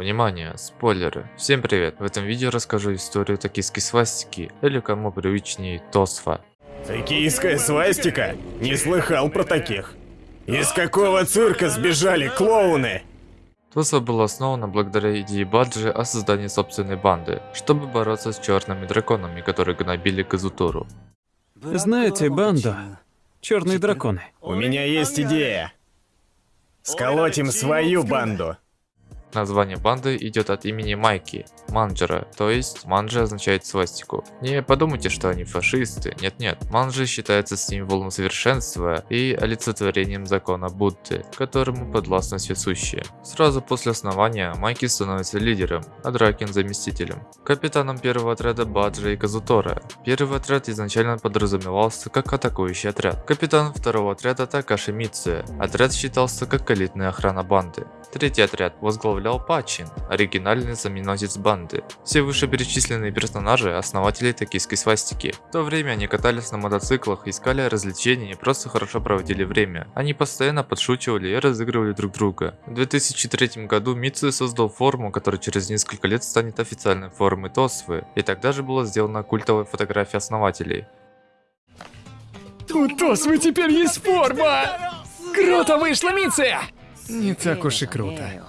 Внимание, спойлеры. Всем привет. В этом видео расскажу историю токийской свастики, или кому привычнее Тосфа. Токийская свастика? Не слыхал про таких. Из какого цирка сбежали клоуны? Тосфа была основана благодаря идее Баджи о создании собственной банды, чтобы бороться с черными драконами, которые гнобили Казутору. Знаете банду? Черные драконы. У меня есть идея. Сколотим свою банду. Название банды идет от имени Майки, Манджера, то есть Манджи означает свастику. Не подумайте, что они фашисты, нет-нет, Манджи считается символом совершенства и олицетворением закона Будды, которому подвластны все. Сразу после основания Майки становится лидером, а Дракин заместителем. Капитаном первого отряда Баджи и Казутора. Первый отряд изначально подразумевался как атакующий отряд. Капитан второго отряда Такаши Митсуя. Отряд считался как элитная охрана банды. Третий отряд возглавлял Пачин, оригинальный знаменосец банды. Все вышеперечисленные персонажи – основатели токийской свастики. В то время они катались на мотоциклах, искали развлечения и просто хорошо проводили время. Они постоянно подшучивали и разыгрывали друг друга. В 2003 году Митсу создал форму, которая через несколько лет станет официальной формой Тосвы, и тогда же была сделана культовая фотография основателей. У Тосвы теперь есть форма! Круто вышло, Митсуя! Не так уж и круто.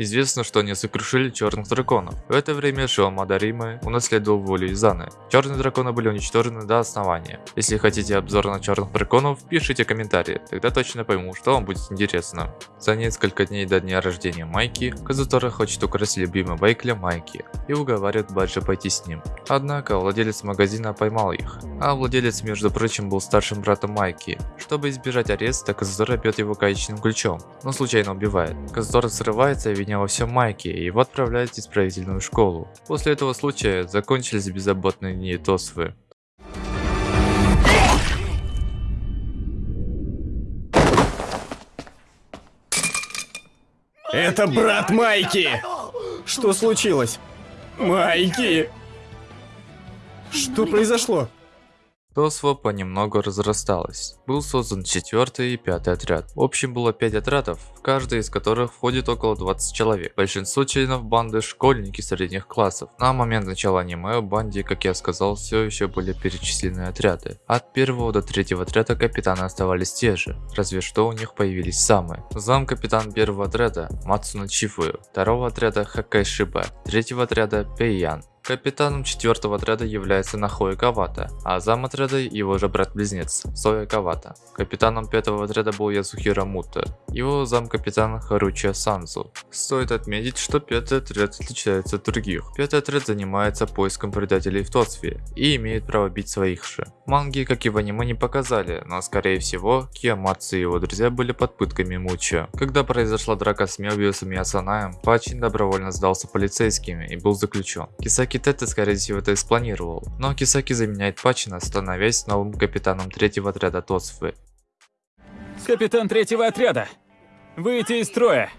Известно, что они сокрушили черных драконов. В это время Шиома Дарима унаследовал волю Изаны. Черные драконы были уничтожены до основания. Если хотите обзор на черных драконов, пишите комментарии, тогда точно пойму, что вам будет интересно. За несколько дней до дня рождения Майки, Казутора хочет украсть любимый байк для Майки и уговаривает Баджи пойти с ним. Однако владелец магазина поймал их, а владелец между прочим был старшим братом Майки. Чтобы избежать ареста, Казутора бьет его гаечным ключом, но случайно убивает. Казутора срывается и во всем Майки и его отправляют в исправительную школу. После этого случая закончились беззаботные дни Тосвы. Это брат Майки! Что случилось? Майки! Что произошло? Тосва понемногу разрасталась. Был создан четвертый и пятый отряд. В общем было 5 отрядов, в каждый из которых входит около 20 человек. Большинство членов банды школьники средних классов. На момент начала аниме в банде, как я сказал, все еще были перечислены отряды. От первого до третьего отряда капитаны оставались те же, разве что у них появились самые. Зам капитан первого отряда Мацуна Чифую, второго отряда Хакай Шиба, третьего отряда Пейян, Капитаном четвертого отряда является Нахоя Кавата, а зам отряда его же брат-близнец Соя Кавата. Капитаном пятого отряда был Ясухира Мута, его зам-капитан Харучия Санзу. Стоит отметить, что пятый отряд отличается от других. Пятый отряд занимается поиском предателей в Тосфе и имеет право бить своих же. Манги, как и в аниме, не показали, но скорее всего, Киямацу и его друзья были под пытками Муча. Когда произошла драка с Мелбиусом и Асанаем, Пачин добровольно сдался полицейскими и был заключен. Кисаки Тетте скорее всего это и спланировал, но Кисаки заменяет Пачина, становясь новым капитаном третьего отряда Тосфы. Капитан третьего отряда. Выйти из строя.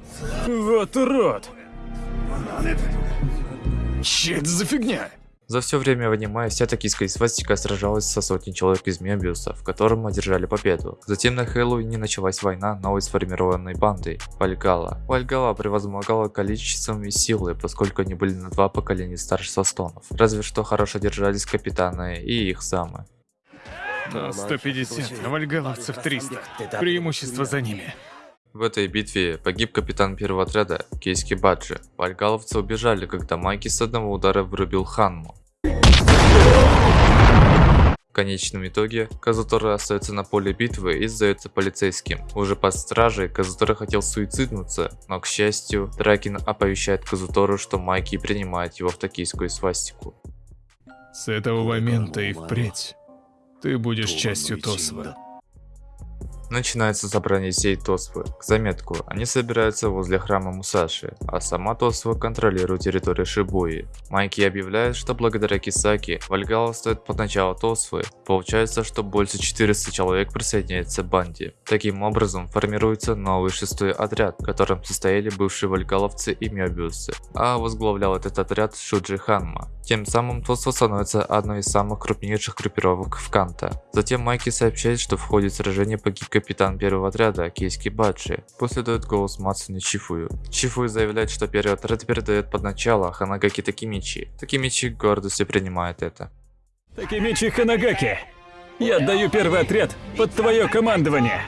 Вот урод. Че это за фигня? За все время в аниме вся токийская свастика сражалась со сотней человек из Мебиуса, в котором одержали победу. Затем на Хэллоуине началась война новой сформированной бандой – Вальгала. Вальгала превозмогала количеством и силой, поскольку они были на два поколения старше Састонов. Разве что хорошо держались капитаны и их самы. 150, а вальгаловцев 300. Преимущество за ними. В этой битве погиб капитан первого отряда Кейски Баджи. Вальгаловцы убежали, когда Майки с одного удара врубил Ханму. В конечном итоге Казутора остается на поле битвы и сдается полицейским. Уже под стражей Казутора хотел суициднуться, но к счастью Дракин оповещает Казутору, что Майки принимает его в токийскую свастику. С этого момента и впредь ты будешь частью Тосва. Начинается собрание всей Тосвы. К заметку, они собираются возле храма Мусаши, а сама Тосва контролирует территорию Шибуи. Майки объявляет, что благодаря Кисаки Вальгала стоит под начало Тосвы. Получается, что больше 400 человек присоединяется к банде. Таким образом, формируется новый шестой отряд, в котором состояли бывшие вальгаловцы и Мёбиусы, а возглавлял этот отряд Шуджи Ханма. Тем самым Тосва становится одной из самых крупнейших группировок в Канта. Затем Майки сообщает, что в ходе сражения погиб капитан первого отряда Кейски Баджи. После дает голос Мацуни Чифую. Чифую заявляет, что первый отряд передает под начало Ханагаки Такимичи. Такимичи гордостью принимает это. Такимичи Ханагаки, я отдаю первый отряд под твое командование.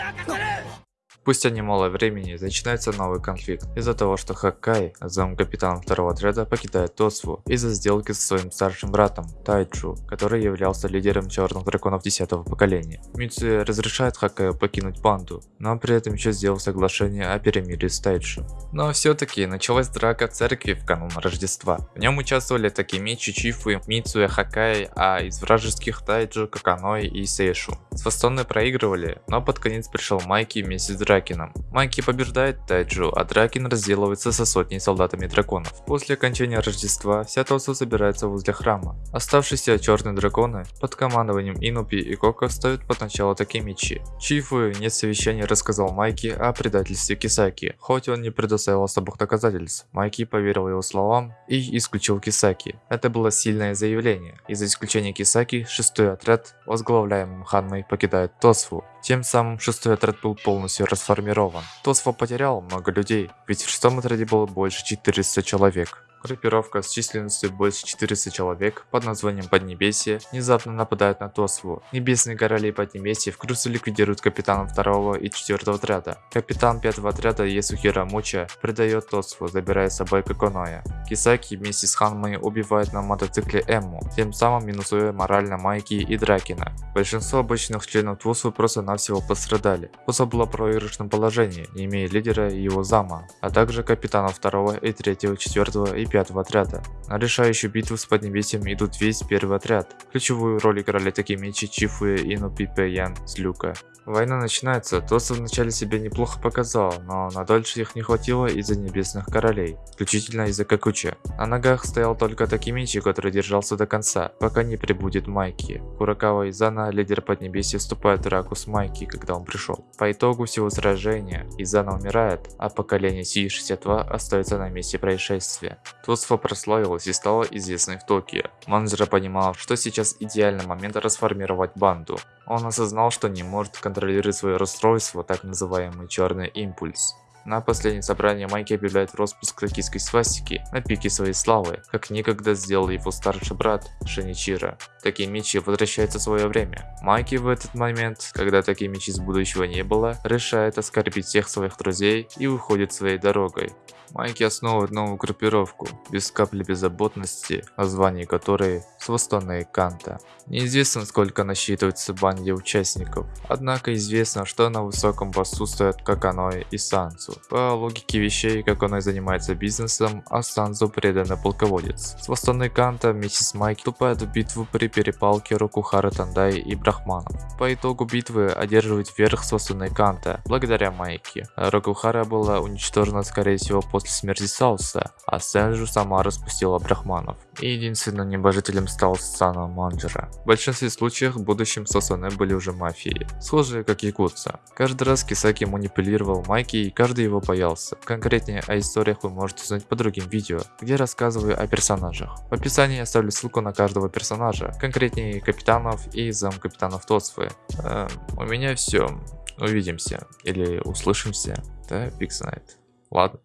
Спустя немало времени начинается новый конфликт из-за того, что Хаккай, зам капитана второго отряда, покидает Тосву из-за сделки со своим старшим братом Тайджу, который являлся лидером черных драконов 10 поколения. Мицуя разрешает Хаккаю покинуть банду, но при этом еще сделал соглашение о перемирии с Тайджу. Но все-таки началась драка церкви в канун Рождества. В нем участвовали Такимичи, Чифу, Мицуя, Хакай, а из вражеских Тайджу, Каканой и Сейшу. Свастоны проигрывали, но под конец пришел Майки вместе с Дракином. Майки побеждает Тайджу, а Дракин разделывается со сотней солдатами драконов. После окончания Рождества вся Тосу собирается возле храма. Оставшиеся черные драконы под командованием Инупи и Кока встают под начало Такимичи. Чифу нет совещания рассказал Майки о предательстве Кисаки, хоть он не предоставил особых доказательств. Майки поверил его словам и исключил Кисаки. Это было сильное заявление. Из-за исключения Кисаки, шестой отряд, возглавляемый Ханмой, покидает Тосфу. Тем самым шестой отряд был полностью расформирован. Тосфа потерял много людей, ведь в шестом отряде было больше 400 человек. Группировка с численностью больше 400 человек под названием Поднебесье внезапно нападает на Тосву. Небесные короли Поднебесья в Крусу ликвидируют капитана 2 и 4 отряда. Капитан 5 отряда Есухира Муча предает Тосву, забирая с собой Коконоя. Кисаки вместе с Ханмой убивает на мотоцикле Эмму, тем самым минусуя морально Майки и Дракина. Большинство обычных членов Тосвы просто-навсего пострадали. Тосва была в проигрышном положении, не имея лидера и его зама, а также капитана 2 и 3, 4 и 5 отряда. На решающую битву с Поднебесьем идут весь первый отряд. Ключевую роль играли такие мечи Чифу и Инупипе Ян с Люка. Война начинается, Тоса вначале себя неплохо показал, но на дольше их не хватило из-за небесных королей, исключительно из-за Какуча. На ногах стоял только Такимичи, который держался до конца, пока не прибудет Майки. Куракава Изана, лидер Поднебесья, вступает в драку с Майки, когда он пришел. По итогу всего сражения, Изана умирает, а поколение Си-62 остается на месте происшествия. Тосфа прославилась и стала известной в Токио. Манджера понимал, что сейчас идеальный момент расформировать банду. Он осознал, что не может контролировать свое расстройство, так называемый черный импульс. На последнем собрании Майки объявляет распуск токийской свастики на пике своей славы, как никогда сделал его старший брат Шиничиро. Такимичи возвращается в свое время. Майки в этот момент, когда Такимичи из будущего не было, решает оскорбить всех своих друзей и уходит своей дорогой. Майки основывает новую группировку, без капли беззаботности, название которой Свастонные Канта. Неизвестно сколько насчитывается банде участников, однако известно, что на высоком посту стоят Каканой и Сансу. По логике вещей, Каканой занимается бизнесом, а Сансу преданный полководец. Свастонные Канта вместе с Майки вступают в битву при перепалке Рокухара Тандай и Брахманов. По итогу битвы одерживает верх Свастонные Канта, благодаря Майки. Рокухара была уничтожена скорее всего после смерти Сауса, а Сенджу сама распустила Брахманов. И единственным небожителем стал Сана Манджера. В большинстве случаев будущим Сосоне были уже мафией, схожие как якутца. Каждый раз Кисаки манипулировал Майки и каждый его боялся. Конкретнее о историях вы можете узнать по другим видео, где рассказываю о персонажах. В описании я оставлю ссылку на каждого персонажа, конкретнее капитанов и зам капитанов Тосфы. Э, у меня все. Увидимся или услышимся. Да, Night. Ладно.